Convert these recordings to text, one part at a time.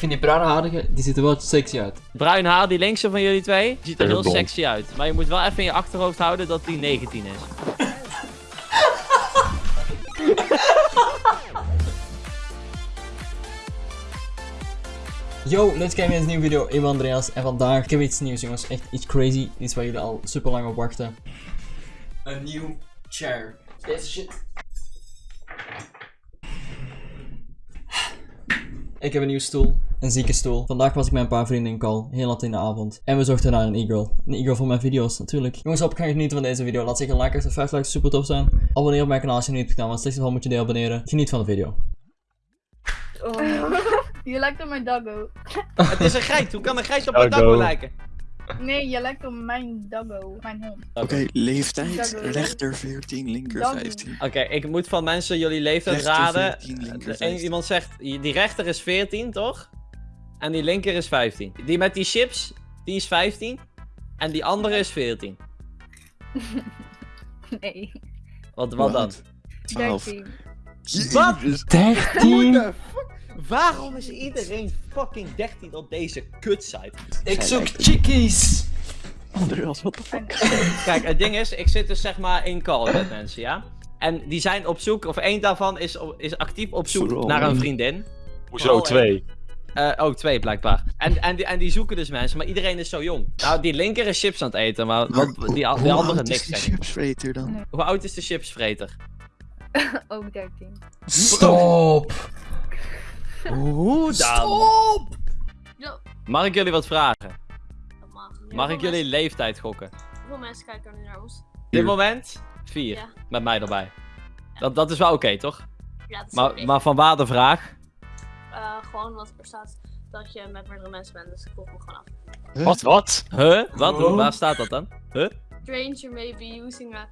Ik vind die bruinharige, die ziet er wel sexy uit. Bruin haar, die linkse van jullie twee, ziet er heel sexy uit. Maar je moet wel even in je achterhoofd houden dat die 19 is. Yo, let's kijken naar een nieuwe video. Ik ben Andreas en vandaag heb ik iets nieuws jongens. Echt iets crazy. Iets waar jullie al super lang op wachten. Een nieuw chair. Deze shit. Ik heb een nieuwe stoel. Een zieke stoel. Vandaag was ik met een paar vrienden in call. Heel laat in de avond. En we zochten naar een e-girl. Een e-girl voor mijn video's natuurlijk. Jongens, hoop ik ga genieten van deze video. Laat zeker een like achter. 5 likes super tof zijn. Abonneer op mijn kanaal als je het niet hebt gedaan. Want slechts geval moet je deel abonneren. Geniet van de video. Je lijkt op mijn doggo. Het is een geit, hoe kan een geit op Oh, een dagbo no. lijken? Nee, je lijkt op mijn doggo. Mijn hond. Oké, leeftijd. Doggo. Rechter 14, linker Doggo. 15. Oké, ik moet van mensen jullie leeftijd Rechter raden. 14, linker Eén 15. iemand zegt, die rechter is 14, toch? En die linker is 15. Die met die chips, die is 15. En die andere is 14. Nee. Wat, wat dan? 12. 13. Wat? Jezus. 13! Waarom is iedereen fucking 13 op deze kutsite? Ik zoek chickies! Andreas, wat de fuck? Kijk, het ding is, ik zit dus zeg maar in call met mensen, ja? En die zijn op zoek, of één daarvan is, is actief op zoek Vooral naar een vriendin. Hoezo twee? Eh, oh, twee blijkbaar. En, en, die, en die zoeken dus mensen, maar iedereen is zo jong. Nou, die linker is chips aan het eten, maar wat, die, die Hoe andere oud is niks. die denk ik. chipsvreter dan? Nee. Hoe oud is de chipsvreter? Ook 13. Stop! Hoe dan? Stop! Mag ik jullie wat vragen? Dat mag. Mag ik jullie leeftijd gokken? Hoeveel mensen kijken er nu naar ons? Op dit moment? Vier. Ja. Met mij erbij. Dat, dat is wel oké, toch? Ja, dat is Maar, maar van waar de vraag? Gewoon wat er staat dat je met meerdere mensen bent, dus ik volg me gewoon af. Wat, wat? Huh? Wat? Oh. Waar staat dat dan? Huh? Stranger may be using a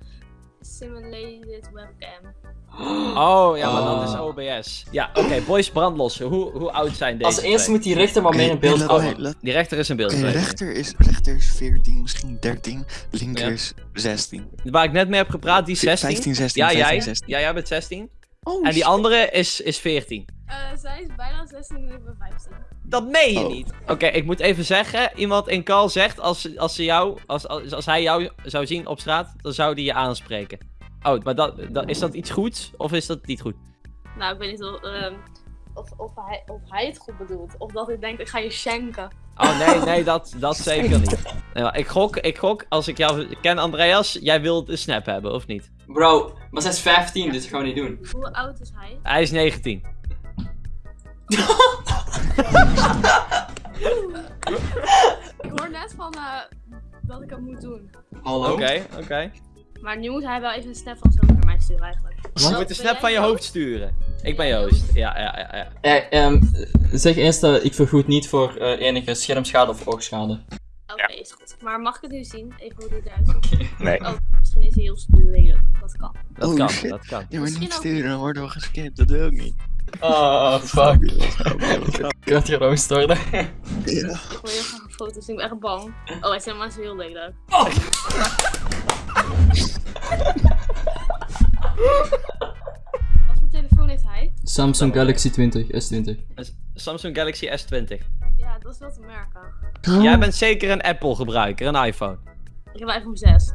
simulated webcam. Oh, ja, maar dat is. OBS. Ja, oké, boys brandlossen. Hoe, hoe oud zijn deze Als eerste twee? moet die rechter maar mee in beeld komen. Die rechter is een beeld. Rechter is, rechter is 14, misschien 13. Linker Ja. is 16. Waar ik net mee heb gepraat, die is 16. 15, 16, ja, 15, jij. 16. Ja, jij bent 16. Oh, En die shit. andere is, is 14. Eh, zij is bijna 16 en ik ben 15. Dat meen je Oh. niet. Oké, ik moet even zeggen. Iemand in call zegt, als, als, ze jou, als, als, als hij jou zou zien op straat, dan zou die je aanspreken. Oh, maar dat, dat, is dat iets goeds of is dat niet goed? Nou, ik weet niet of, ehm, of, of, hij, of hij het goed bedoelt. Of dat hij denkt, ik ga je schenken. Oh nee, nee, dat, dat zeker niet. Nee, ik, gok, ik gok, als ik jou ken, Andreas, jij wilt de snap hebben, of niet? Bro, maar zij is 15, dus dat gaan we niet doen. Hoe oud is hij? Hij is 19. Ik hoor net van eh, dat ik het moet doen. Hallo? Oké, oké. Maar nu moet hij wel even een snap van zo naar mij sturen eigenlijk. Je moet de snap van je hoofd sturen. Ik ben Joost. Ja, ja, ja. ja. Eh, ehm, zeg eerst, eh, ik vergoed niet voor eh, enige schermschade of oogschade. Oké, is goed. Maar mag ik het nu zien? Even hoe dit eruit ziet. Nee. Oh, misschien is hij heel lelijk. Dat kan. Dat Oh, kan, shit. dat kan. Ja, maar Misschien niet sturen, dan worden we gescand. Dat wil ik niet. Oh, fuck. Ik had geroost worden. Ja. Ik wil heel graag een foto zien. Ik ben echt bang. Oh, hij is helemaal zo heel lelijk. Wat voor telefoon heeft hij? Samsung Galaxy 20, S20. Samsung Galaxy S20. Ja, dat is wel te merken. Oh, Jij bent zeker een Apple gebruiker, een iPhone. Ik heb een iPhone 6.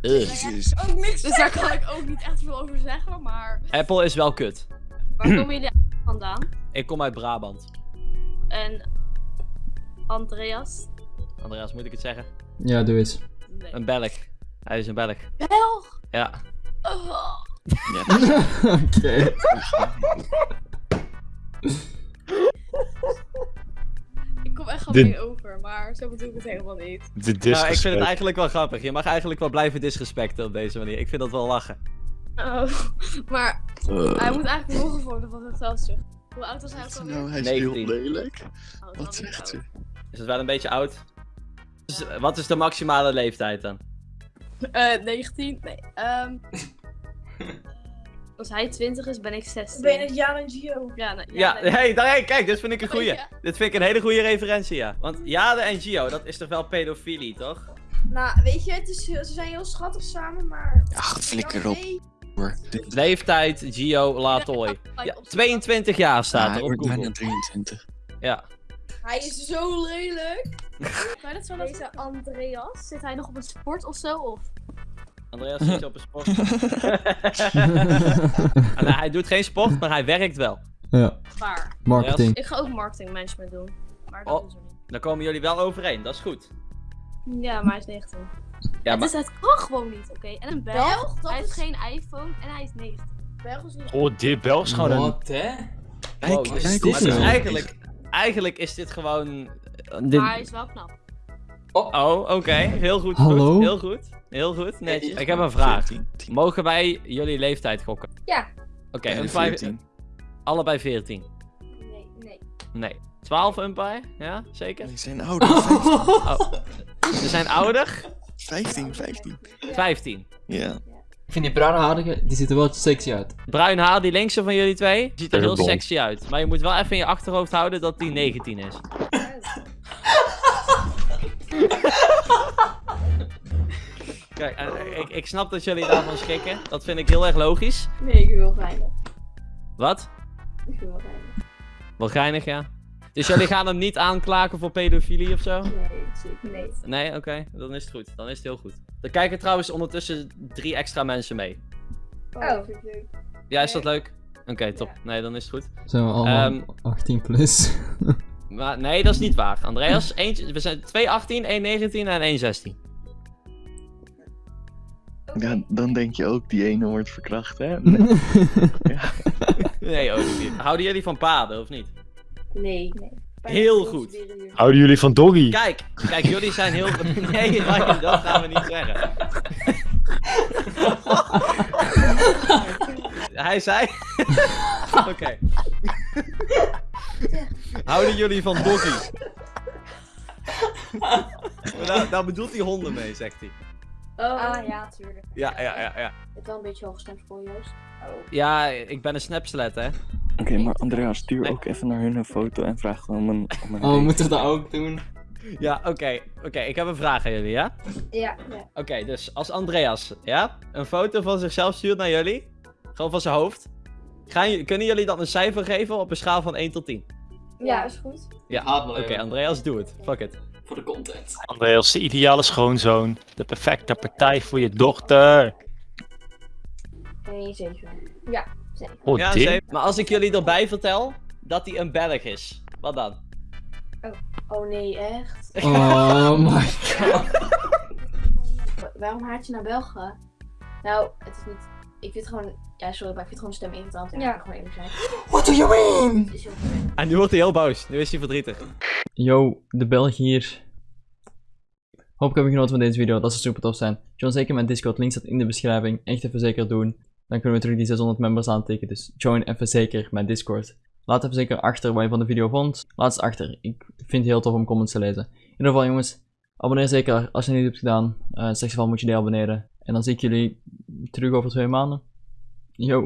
Jezus. Ook niks dus daar kan ik ook niet echt veel over zeggen, maar... Apple is wel kut. Waar komen jullie vandaan? Ik kom uit Brabant. En... Andreas? Andreas, moet ik het zeggen? Ja, doe eens. Nee. Een Belg. Hij is een Belg. Belg! Ja. Oh. Oké. Ik kom echt Dit- gemeen over, maar zo bedoel ik het helemaal niet. De Nou, ik vind het eigenlijk wel grappig. Je mag eigenlijk wel blijven disrespecten op deze manier. Ik vind dat wel lachen. Oh. Maar Uh, hij moet eigenlijk nog een foto van zichzelf terug. Hoe oud was hij ook nou, alweer? hij is heel 19. lelijk. Oh, Wat zegt ze? Is het wel een beetje oud? Dus, eh, wat is de maximale leeftijd dan? Eh, 19? Nee. ehm als hij 20 is, ben ik 16. Ben je het Jan en Gio? Ja, nee, Ja, hey, daar, hey, kijk, dit vind ik een goeie. Ja. Dit vind ik een hele goede referentie, ja. Want Jade en Gio, dat is toch wel pedofilie, toch? Nou, weet je, het is, ze zijn heel schattig samen, maar... Ja, flikker op. Leeftijd, Gio, Latoy. Ja, 22 jaar staat Ja, er hij op wordt bijna Google. 23. Ja. Hij is zo lelijk. Maar dat zo Deze Andreas, zit hij nog op een sport of zo? Of? Andreas zit op een sport. En hij doet geen sport, maar hij werkt wel. ja, Waar? marketing. Ik ga ook marketing management doen. Maar dat Oh. doen ze niet. Dan komen jullie wel overeen, dat is goed. Ja, maar hij is 19. Ja, het, maar is, het kan gewoon niet, oké? En een Belg, Belg, dat hij heeft is- geen iPhone en hij is 19. Belgisch is niet. Oh, dit Belg is gewoon een... Wat, hè? Wow, Kijk, dus- dit dus nou? eigenlijk, eigenlijk is dit gewoon... dit- Maar hij is wel knap. Oh, oké. Heel goed. Hallo? Goed. Heel goed. Heel goed. Netjes. Ik heb een vraag. 14, 10. Mogen wij jullie leeftijd gokken? Ja. Oké, vijf- 14. allebei 14. Nee, nee. Nee. 12 umpire? Ja, zeker? Die zijn ouder. 15. Oh. We zijn ouder? 15, 15. 15. Ja. Ik vind die bruine haarige, die ziet er wel sexy uit. Bruin haar, die linkse van jullie twee, ziet er heel sexy uit. Maar je moet wel even in je achterhoofd houden dat die 19 is. Kijk, en ik, ik snap dat jullie daarvan schrikken. Dat vind ik heel erg logisch. Nee, ik wil geinig. Wat? Ik wil geinig. Wel geinig, ja. Dus jullie gaan hem niet aanklagen voor pedofilie of zo? Nee, zeker. Nee, oké. Dan is het goed. Dan is het heel goed. Er kijken trouwens ondertussen drie extra mensen mee. Oh, vind ik leuk. Ja, is dat leuk? Oké, top. Nee, dan is het goed. Zijn we allemaal Ehm, 18 plus? Maar nee, dat is niet waar. Andreas, eentje, we zijn 2 18, 1 19 en 1 16. ja, dan denk je ook die ene wordt verkracht, hè? Nee, ook niet. Houden jullie van paden of niet? Nee. nee. Heel goed. Houden jullie van Doggy? Kijk, kijk, jullie zijn heel. Nee, Ryan, dat gaan we niet zeggen. Hij zei. Oké. Houden jullie van doggy? Daar, daar bedoelt hij honden mee, zegt hij. Oh, ah, ja, tuurlijk. Ja, ja, ja, ja. Ik heb wel een beetje hooggestemd voor Joost. Oh. Ja, ik ben een snapslet, hè. Oké, maar Andrea, stuur Nee. ook even naar hun een foto en vraag om een, om een Oh, we moeten dat ook doen. Ja, oké. Oké, ik heb een vraag aan jullie, ja? Ja, ja. Oké, dus als Andreas, ja, een foto van zichzelf stuurt naar jullie, gewoon van zijn hoofd, gaan, kunnen jullie dan een cijfer geven op een schaal van 1 tot 10? Ja, is goed. Ja, oké, Andreas, doe het. Fuck it. Voor de content. Andreas, de ideale schoonzoon. De perfecte partij voor je dochter. Nee, zeker. Ja. Oh, ja. Maar als ik jullie erbij vertel dat hij een Belg is, wat dan? Oh nee, echt? Oh my god. Wa- Waarom haat je naar België? Nou, het is niet... Ik vind het gewoon... Ja, sorry, maar ik vind gewoon stem irritant. Ja, ja. gewoon eerlijk zijn. What do you mean? En nu wordt hij heel boos. Nu is hij verdrietig. Yo, de Belg hier. Hoop ik heb je genoten van deze video, dat zou super tof zijn. Join zeker mijn Discord, link staat in de beschrijving. Echt even zeker doen. Dan kunnen we terug die 600 members aantikken, dus join even zeker mijn Discord. Laat even zeker achter wat je van de video vond. Laat het achter, ik vind het heel tof om comments te lezen. In ieder geval jongens, abonneer zeker als je het niet hebt gedaan. Uh, in slechtste geval moet je die abonneren. En dan zie ik jullie terug over twee maanden. Yo.